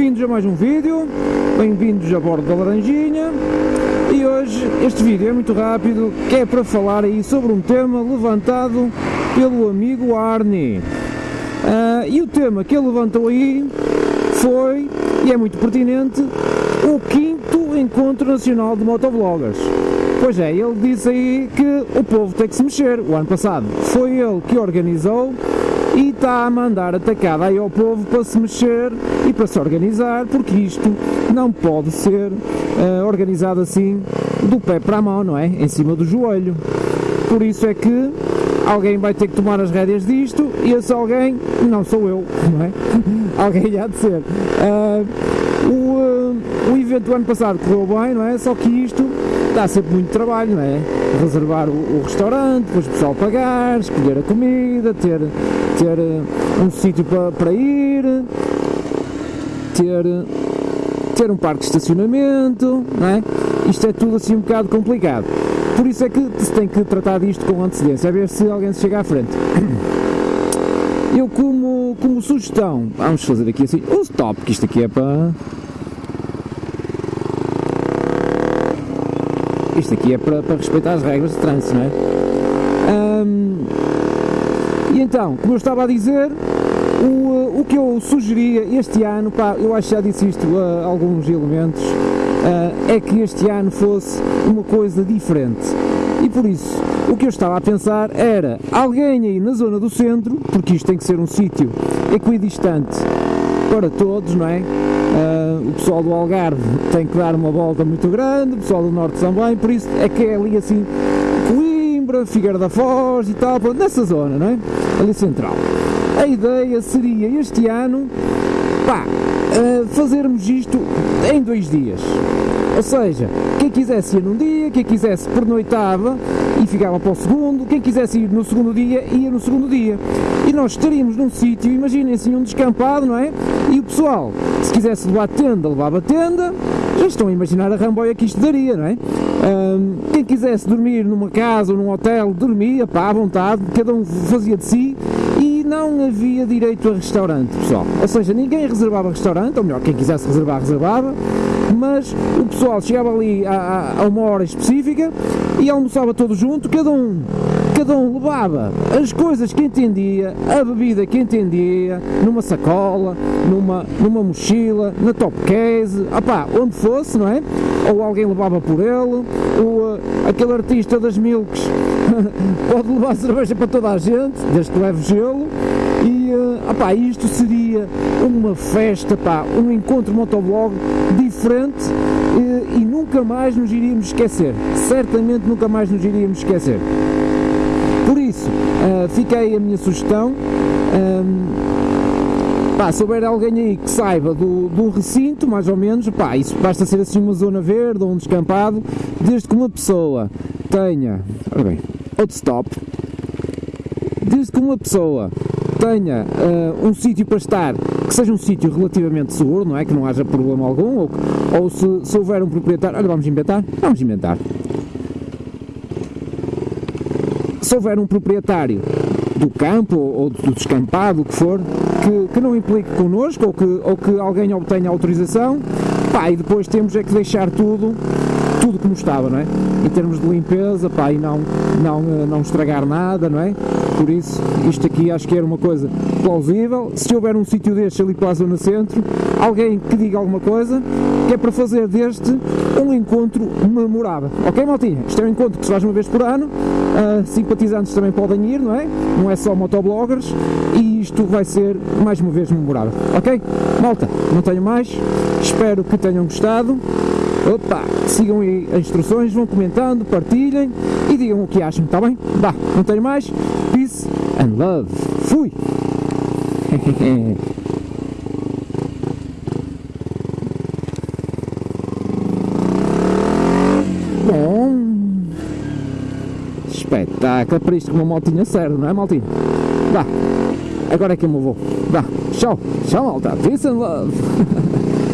bem-vindos a mais um vídeo, bem-vindos a bordo da Laranjinha e hoje este vídeo é muito rápido, que é para falar aí sobre um tema levantado pelo amigo Arnie. Uh, e o tema que ele levantou aí foi, e é muito pertinente, o quinto Encontro Nacional de Motovloggers. Pois é, ele disse aí que o povo tem que se mexer. O ano passado foi ele que organizou e está a mandar atacada aí ao povo para se mexer e para se organizar, porque isto não pode ser uh, organizado assim do pé para a mão, não é? Em cima do joelho. Por isso é que alguém vai ter que tomar as rédeas disto e esse alguém não sou eu, não é? alguém há de ser. Uh, o, uh, o evento do ano passado correu bem, não é? Só que isto dá sempre muito trabalho, não é? Reservar o, o restaurante, depois o pessoal pagar, escolher a comida, ter, ter uh, um sítio para, para ir, ter, ter um parque de estacionamento, não é? Isto é tudo assim um bocado complicado. Por isso é que se tem que tratar disto com antecedência, a ver se alguém se chega à frente. Eu como, como sugestão, vamos fazer aqui assim, um stop, que isto aqui é para isto aqui é para, para respeitar as regras de trânsito, não é? Um, e então, como eu estava a dizer, o, o que eu sugeria este ano, pá, eu acho que já disse isto a alguns elementos, uh, é que este ano fosse uma coisa diferente. E por isso, o que eu estava a pensar era alguém aí na zona do centro, porque isto tem que ser um sítio equidistante para todos, não é? Uh, o pessoal do Algarve tem que dar uma volta muito grande, o pessoal do Norte também, por isso é que é ali assim, Coimbra, Figueira da Foz e tal, nessa zona, não é? Ali central. A ideia seria este ano, pá, uh, fazermos isto em dois dias. Ou seja, quem quisesse ir num dia, quem quisesse pernoitava e ficava para o segundo, quem quisesse ir no segundo dia, ia no segundo dia. E nós estaríamos num sítio, imaginem assim, um descampado, não é? E o pessoal, se quisesse levar tenda, levava tenda, já estão a imaginar a ramboia que isto daria, não é? Um, quem quisesse dormir numa casa ou num hotel, dormia, pá, à vontade, cada um fazia de si e não havia direito a restaurante, pessoal. Ou seja, ninguém reservava restaurante, ou melhor, quem quisesse reservar, reservava, mas o pessoal chegava ali a, a, uma hora específica e almoçava todo junto, cada um, cada um levava as coisas que entendia, a bebida que entendia, numa sacola, numa, numa mochila, na top case, opá, onde fosse, não é? Ou alguém levava por ele, ou uh, aquele artista das milks pode levar cerveja para toda a gente, desde que leve gelo, e uh, opá, isto seria uma festa, pá, um encontro motovlog diferente e, e nunca mais nos iríamos esquecer. Certamente nunca mais nos iríamos esquecer. Por isso, uh, fiquei a minha sugestão. Pá, se houver alguém aí que saiba do, do recinto, mais ou menos, pá, isso basta ser assim uma zona verde ou um descampado, desde que uma pessoa tenha, ora bem, outro stop, desde que uma pessoa tenha uh, um sítio para estar que seja um sítio relativamente seguro, não é? Que não haja problema algum, ou, ou se, se houver um proprietário. Olha, vamos inventar? Vamos inventar. Se houver um proprietário do campo ou do descampado, o que for, que, que não implique connosco ou que, ou que alguém obtenha autorização, pá, e depois temos é que deixar tudo tudo como estava, não é? Em termos de limpeza, pá, e não, não, não estragar nada, não é? Por isso, isto aqui acho que era uma coisa plausível. Se houver um sítio deste ali para a zona centro, alguém que diga alguma coisa, que é para fazer deste um encontro memorável. Ok, maltinha? Isto é um encontro que se faz uma vez por ano, uh, simpatizantes também podem ir, não é? Não é só motobloggers, e isto vai ser mais uma vez memorável. Ok? Malta, não tenho mais, espero que tenham gostado. Opa, sigam aí as instruções, vão comentando, partilhem e digam o que acham, está bem? Vá, não tenho mais. Peace and love. Fui! Bom. Espetáculo, para isto que uma motinha serve, não é maltinha? Vá, agora é que eu me vou. Vá, tchau, tchau malta, peace and love.